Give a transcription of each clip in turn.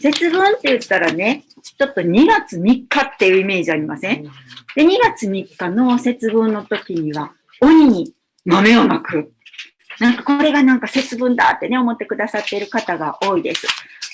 節分って言ったらね、ちょっと2月3日っていうイメージありません？で、2月3日の節分の時には、鬼に豆をまく。なんかこれがなんか節分だってね、思ってくださっている方が多いです。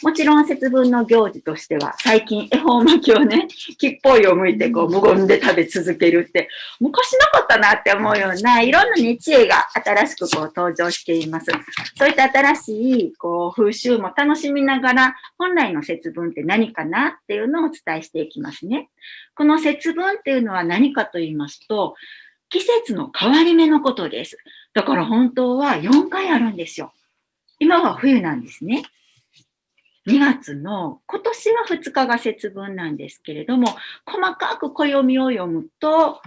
もちろん節分の行事としては、最近恵方巻きをね、木っぽいを向いてこう無言で食べ続けるって、昔なかったなって思うような、いろんなね、知恵が新しくこう登場しています。そういった新しいこう風習も楽しみながら、本来の節分って何かなっていうのをお伝えしていきますね。この節分っていうのは何かと言いますと、季節の変わり目のことです。だから本当は4回あるんですよ。今は冬なんですね。2月の、今年は2日が節分なんですけれども、細かく暦を読むと、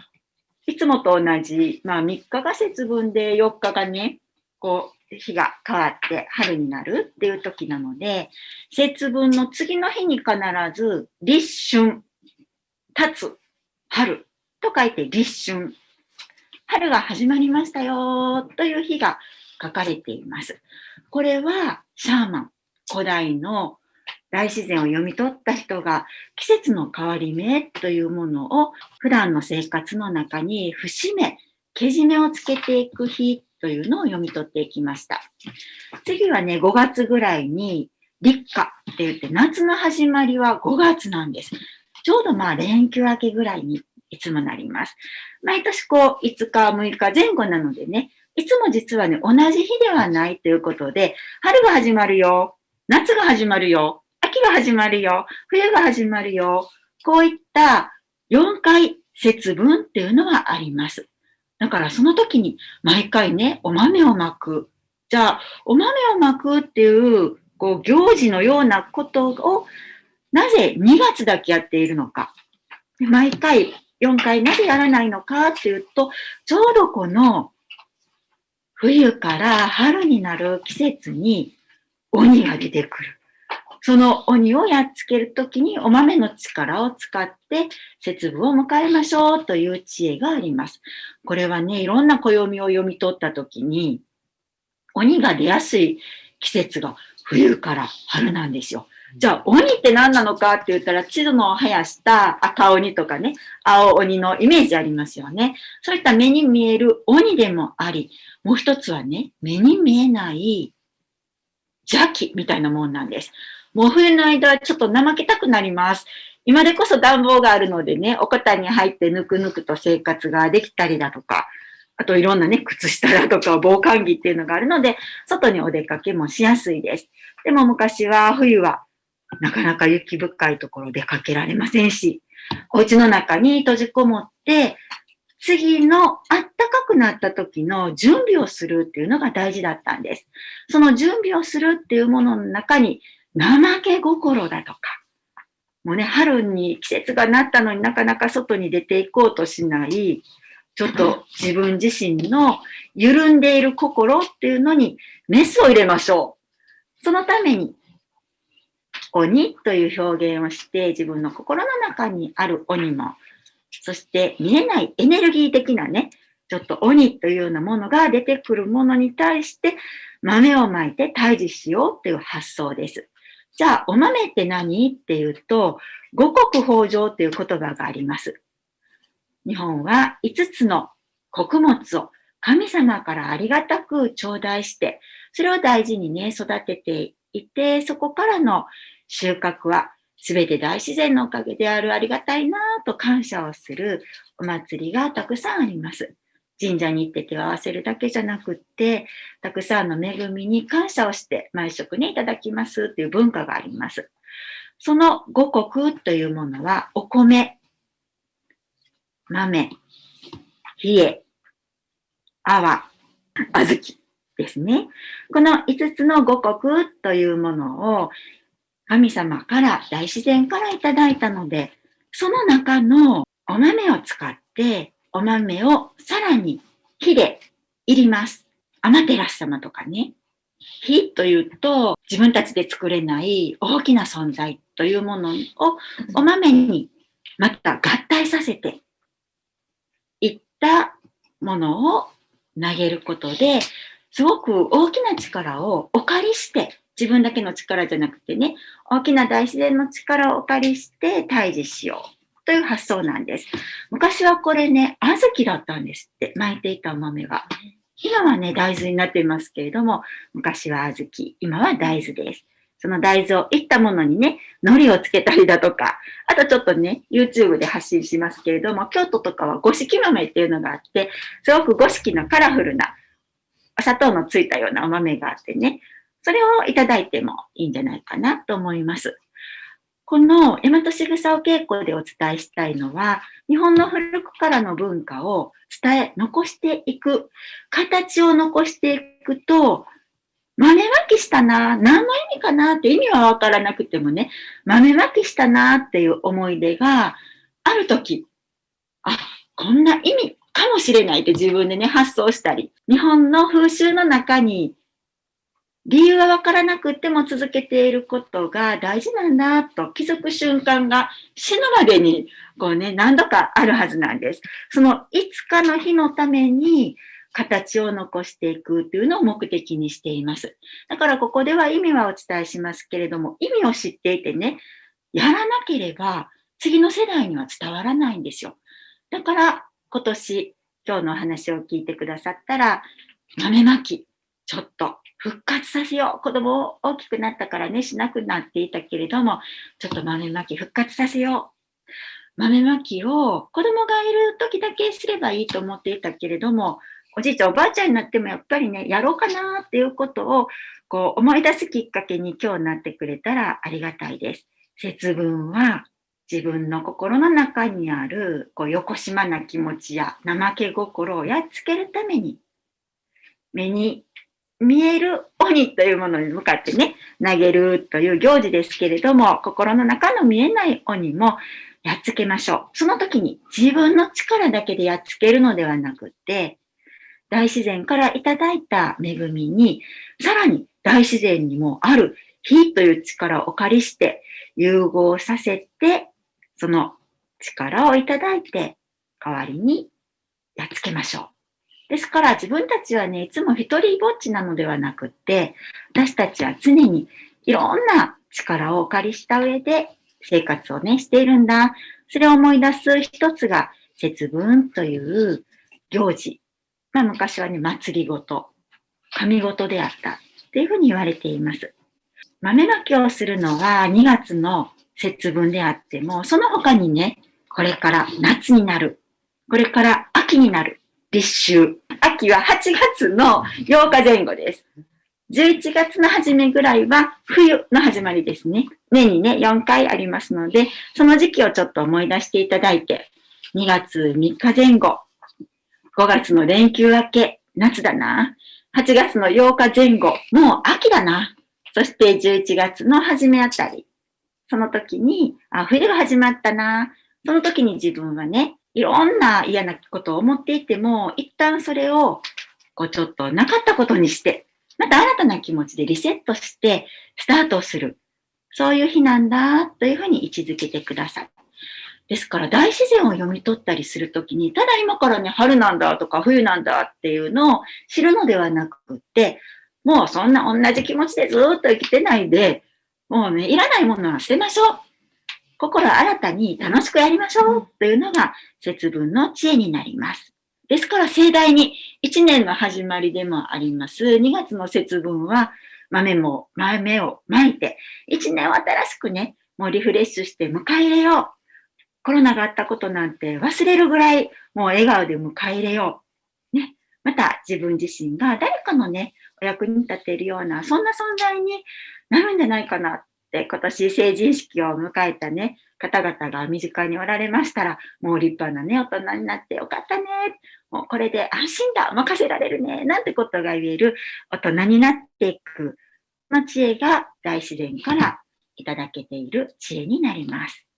いつもと同じ、まあ3日が節分で4日がね、こう、日が変わって春になるっていう時なので、節分の次の日に必ず立春、立つ、春と書いて立春。春が始まりましたよという日が書かれています。これはシャーマン、古代の大自然を読み取った人が季節の変わり目というものを普段の生活の中に節目、けじめをつけていく日というのを読み取っていきました。次はね、5月ぐらいに立夏って言って夏の始まりは5月なんです。ちょうどまあ連休明けぐらいにいつもなります。毎年こう5日、6日前後なのでね、いつも実はね、同じ日ではないということで、春が始まるよ、夏が始まるよ、秋が始まるよ、冬が始まるよ、こういった4回節分っていうのはあります。だからその時に毎回ね、お豆をまく。じゃあ、お豆をまくっていう、こう、行事のようなことを、なぜ2月だけやっているのか。毎回4回なぜやらないのかっていうと、ちょうどこの冬から春になる季節に鬼が出てくる。その鬼をやっつけるときにお豆の力を使って節分を迎えましょうという知恵があります。これはね、いろんな暦を読み取ったときに、鬼が出やすい季節が冬から春なんですよ。じゃあ、鬼って何なのかって言ったら、地図の生やした赤鬼とかね、青鬼のイメージありますよね。そういった目に見える鬼でもあり、もう一つはね、目に見えない邪気みたいなもんなんです。もう冬の間はちょっと怠けたくなります。今でこそ暖房があるのでね、おこたに入ってぬくぬくと生活ができたりだとか、あといろんなね、靴下だとか防寒着っていうのがあるので、外にお出かけもしやすいです。でも昔は冬はなかなか雪深いところ出かけられませんし、お家の中に閉じこもって、次のあったかくなった時の準備をするっていうのが大事だったんです。その準備をするっていうものの中に怠け心だとか、もうね、春に季節がなったのになかなか外に出ていこうとしない、ちょっと自分自身の緩んでいる心っていうのにメスを入れましょう。そのために、鬼という表現をして自分の心の中にある鬼も、そして見えないエネルギー的なね、ちょっと鬼というようなものが出てくるものに対して豆をまいて退治しようという発想です。じゃあ、お豆って何？っていうと、五穀豊穣っていう言葉があります。日本は5つの穀物を神様からありがたく頂戴して、それを大事にね、育てていて、そこからの収穫は全て大自然のおかげであるありがたいなぁと感謝をするお祭りがたくさんあります。神社に行って手を合わせるだけじゃなくって、たくさんの恵みに感謝をして毎食ね、いただきますっていう文化があります。その五穀というものは、お米、豆、冷え、泡、小豆ですね。この5つの五穀というものを神様から大自然からいただいたので、その中のお豆を使ってお豆をさらに火で入ります。アマテラス様とかね。火というと自分たちで作れない大きな存在というものをお豆にまた合体させていったものを投げることですごく大きな力をお借りして自分だけの力じゃなくてね、大きな大自然の力をお借りして退治しようという発想なんです。昔はこれね、小豆だったんですって、巻いていたお豆が。今はね、大豆になっていますけれども、昔は小豆、今は大豆です。その大豆をいったものにね、海苔をつけたりだとか、あとちょっとね、YouTube で発信しますけれども、京都とかは五色豆っていうのがあって、すごく五色のカラフルな、お砂糖のついたようなお豆があってね、それをいただいてもいいんじゃないかなと思います。この大和しぐさお稽古でお伝えしたいのは、日本の古くからの文化を伝え、残していく、形を残していくと、豆まきしたな、何の意味かなって意味はわからなくてもね、豆まきしたなっていう思い出があるとき、あ、こんな意味かもしれないって自分でね、発想したり、日本の風習の中に理由はわからなくても続けていることが大事なんだと気づく瞬間が死ぬまでにこうね、何度かあるはずなんです。そのいつかの日のために形を残していくというのを目的にしています。だからここでは意味はお伝えしますけれども、意味を知っていてね、やらなければ次の世代には伝わらないんですよ。だから今年、今日のお話を聞いてくださったら、豆まき、ちょっと復活させよう。子供を大きくなったからね、しなくなっていたけれども、ちょっと豆まき復活させよう。豆まきを子供がいる時だけすればいいと思っていたけれども、おじいちゃんおばあちゃんになってもやっぱりね、やろうかなっていうことをこう思い出すきっかけに今日なってくれたらありがたいです。節分は自分の心の中にあるこう横島な気持ちや怠け心をやっつけるために目に見える鬼というものに向かってね、投げるという行事ですけれども、心の中の見えない鬼もやっつけましょう。その時に自分の力だけでやっつけるのではなくて、大自然からいただいた恵みに、さらに大自然にもある火という力をお借りして融合させて、その力をいただいて代わりにやっつけましょう。ですから自分たちはね、いつも一人ぼっちなのではなくって、私たちは常にいろんな力をお借りした上で生活をね、しているんだ。それを思い出す一つが節分という行事まあ、昔はね、祭りごと、神ごとであったっていうふうに言われています。豆まきをするのは2月の節分であっても、その他にね、これから夏になる。これから秋になる。立秋。秋は8月の8日前後です。11月の初めぐらいは冬の始まりですね。年にね、4回ありますので、その時期をちょっと思い出していただいて、2月3日前後、5月の連休明け、夏だな。8月の8日前後、もう秋だな。そして11月の初めあたり。その時に、あ、冬が始まったな。その時に自分はね、いろんな嫌なことを思っていても、一旦それを、こうちょっとなかったことにして、また新たな気持ちでリセットして、スタートをする。そういう日なんだ、というふうに位置づけてください。ですから大自然を読み取ったりするときに、ただ今からね、春なんだとか冬なんだっていうのを知るのではなくって、もうそんな同じ気持ちでずっと生きてないで、もうね、いらないものは捨てましょう。心新たに楽しくやりましょうというのが節分の知恵になります。ですから盛大に1年の始まりでもあります。2月の節分は豆も豆をまいて、1年を新しくね、もうリフレッシュして迎え入れよう。コロナがあったことなんて忘れるぐらいもう笑顔で迎え入れよう。ね。また自分自身が誰かのね、お役に立てるような、そんな存在になるんじゃないかなで今年成人式を迎えたね、方々が身近におられましたら、もう立派なね、大人になってよかったね。もうこれで安心だ、任せられるね、なんてことが言える大人になっていく、の知恵が大自然からいただけている知恵になります。